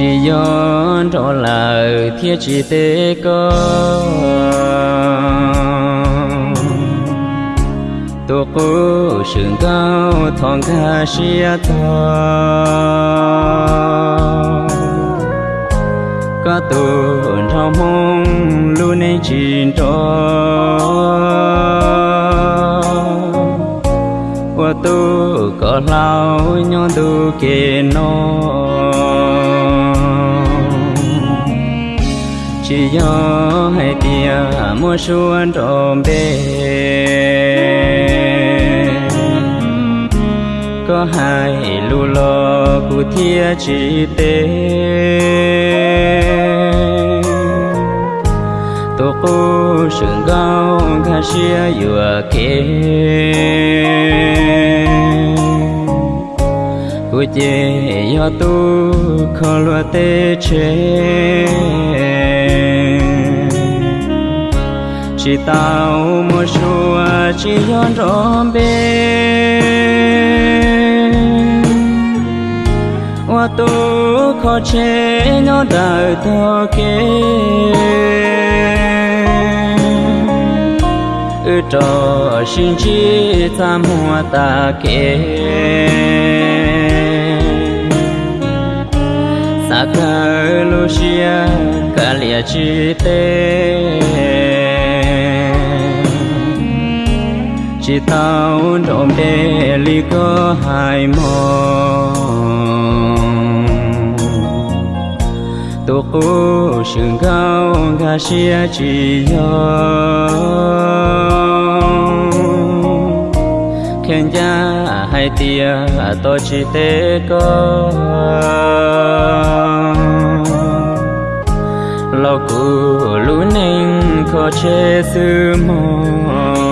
chỉ do đó là thiết chỉ tế có tổ cô sừng cao thong ca xia thọ có tu thao mong luôn nên chín đó qua tu có lao nhon tu kê nó chỉ do hai tia mua xuân trộm bê có hai lù lò cụ thia chỉ tê. Tổ cô sừng gao khá xia vừa kê. Cụ chê do tu khó lùa tê chế chỉ tao một số chỉ yon rộm bê hoa tu khó chế nhỏ đời thơ kê. Ư trò xin chi ta mua ta kê. Xa khờ lu xia, cả lìa chi tê. Chỉ tao trộm đê ly có hai mong tổ cô sừng cao gà xia chỉ yo khen gia hai tia, tôi chỉ tế có lo cụ lũ ninh khó che sư mong